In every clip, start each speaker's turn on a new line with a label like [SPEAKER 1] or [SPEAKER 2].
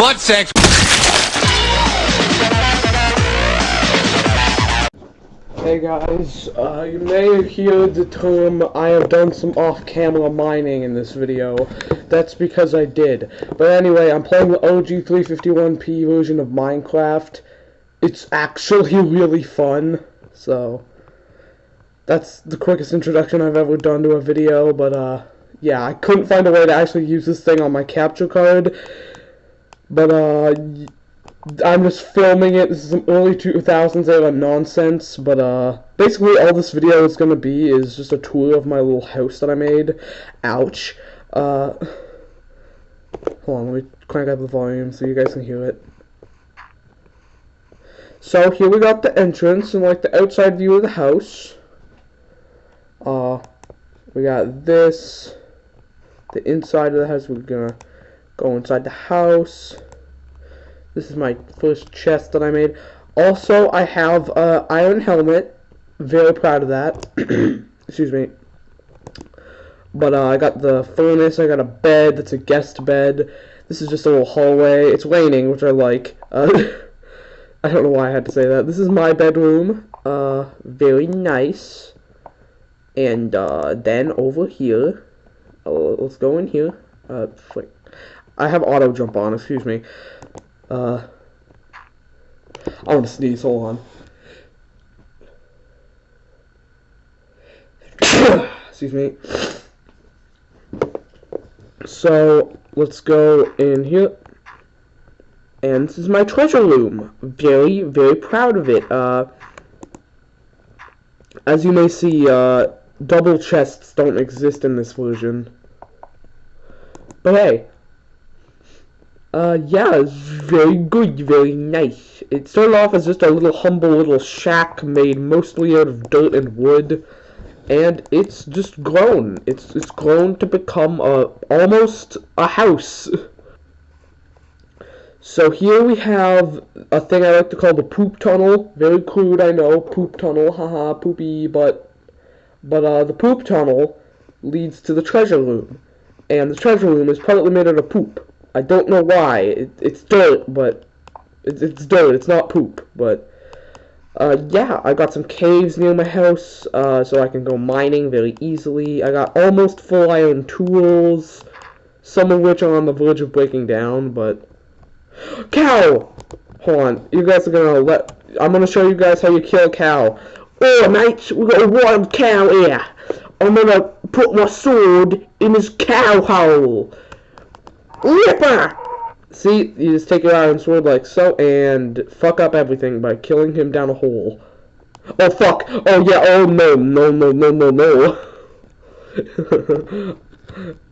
[SPEAKER 1] butt sex.
[SPEAKER 2] Hey guys, uh, you may hear the term I have done some off-camera mining in this video. That's because I did. But anyway, I'm playing the OG 351p version of Minecraft. It's actually really fun, so... That's the quickest introduction I've ever done to a video, but uh, yeah, I couldn't find a way to actually use this thing on my capture card. But uh, I'm just filming it. This is some early 2000s era nonsense, but uh, basically all this video is gonna be is just a tour of my little house that I made. Ouch. Uh, hold on, let me crank up the volume so you guys can hear it. So here we got the entrance and like the outside view of the house. Uh, we got this, the inside of the house. We're gonna go inside the house. This is my first chest that I made. Also, I have a uh, iron helmet. Very proud of that. Excuse me. But uh, I got the furnace. I got a bed. That's a guest bed. This is just a little hallway. It's raining, which I like. Uh, I don't know why I had to say that. This is my bedroom. Uh, very nice. And uh, then over here, uh, let's go in here. Uh, I have auto jump on. Excuse me. Uh, I want to sneeze. Hold on. excuse me. So let's go in here. And this is my treasure room. Very, very proud of it. Uh, as you may see, uh, double chests don't exist in this version. But hey. Uh, yeah, it's very good, very nice. It started off as just a little humble little shack made mostly out of dirt and wood. And it's just grown. It's it's grown to become a almost a house. So here we have a thing I like to call the poop tunnel. Very crude, I know. Poop tunnel, haha, poopy, but but uh, the poop tunnel leads to the treasure room, and the treasure room is partly made out of poop. I don't know why. It, it's dirt, but it's, it's dirt. It's not poop, but. Uh, yeah, I got some caves near my house, uh, so I can go mining very easily. I got almost full iron tools, some of which are on the verge of breaking down, but... Cow! Hold on, you guys are gonna let... I'm gonna show you guys how you kill a cow. Oh, mate, we got a wild cow here. I'm gonna put my sword in his cow hole. Ripper! See, you just take your iron sword like so, and fuck up everything by killing him down a hole. Oh, fuck! Oh, yeah, oh, no, no, no, no, no, no.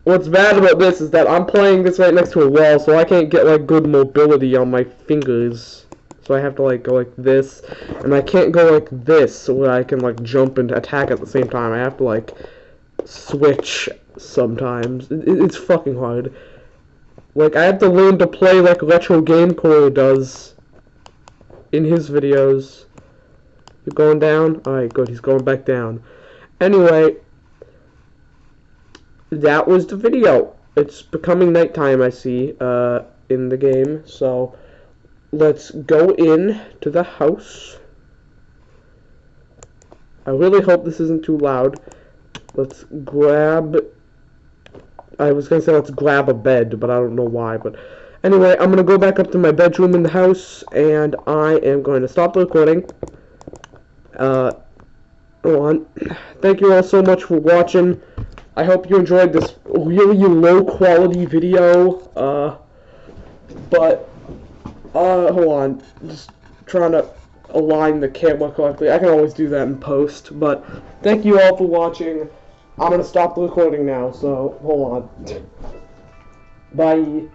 [SPEAKER 2] What's bad about this is that I'm playing this right next to a wall, so I can't get, like, good mobility on my fingers. So I have to like go like this, and I can't go like this where I can like jump and attack at the same time. I have to like switch sometimes. It, it's fucking hard. Like I have to learn to play like Retro Game Corps does in his videos. You're going down? Alright, good. He's going back down. Anyway, that was the video. It's becoming nighttime, I see, uh, in the game, so let's go in to the house. I really hope this isn't too loud. Let's grab... I was to say let's grab a bed, but I don't know why. But Anyway, I'm to go back up to my bedroom in the house, and I am going to stop the recording. Uh, hold on. Thank you all so much for watching. I hope you enjoyed this really low quality video. Uh, but uh, hold on. Just trying to align the camera correctly. I can always do that in post, but thank you all for watching. I'm gonna stop the recording now, so hold on. Bye.